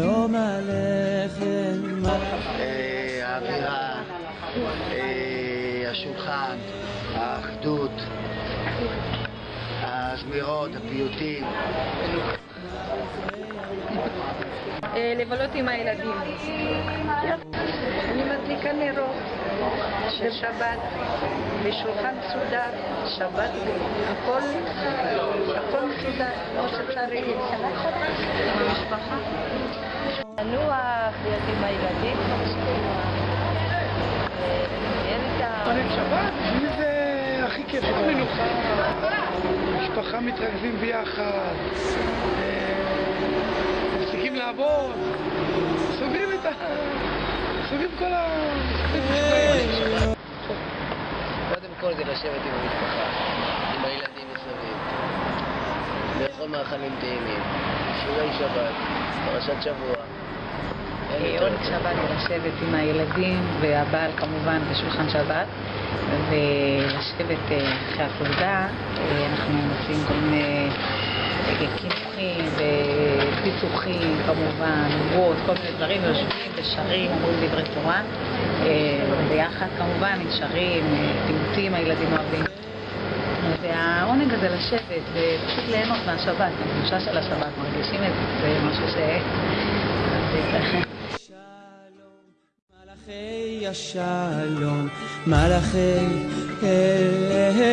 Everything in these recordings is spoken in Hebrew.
שלום עליכם. אה, האווירה, אה, השולחן, האחדות, הזמירות, הפיוטים. אה, לבלות עם הילדים. אני מדליקה נרות של שבת, בשולחן מסודר, שבת, הכל, הכל מסודר, כמו שצריך. המשפחה. עם הילדים, עונג שבת, בשבילי זה הכי כיף, מנוחה, משפחה מתרכזים ביחד, אה, מפסיקים לעבוד, סוגרים את ה... סוגרים כל ה... קודם כל זה לשבת עם המשפחה, עם הילדים מסביב, לאכול מאכלים טעימים, שיעורי שבת, פרשת שבוע. יותר עונג טוב. שבת זה לשבת עם הילדים והבעל כמובן בשולחן שבת ולשבת אה, אחרי הפעולה. אה, אנחנו עושים כל מיני אה, קינוחים ופיצוחים כמובן, עוגות, כל מיני דברים, יושבים ושרים, אומרים דברי תורה אה, ביחד כמובן, שרים, אה, פיוטים הילדים אוהבים. והעונג הזה לשבת ופשוט ליהנות מהשבת, הקדושה של השבת, מרגישים את זה, זה משהו ש... מלאכי השלום, מלאכי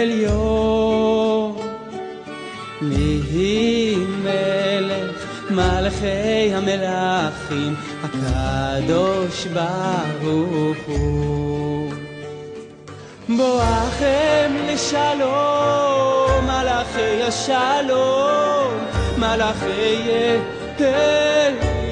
עליון. מי מלך מלאכי המלאכים, הקדוש ברוך הוא. בואכם לשלום, מלאכי השלום, מלאכי עליון.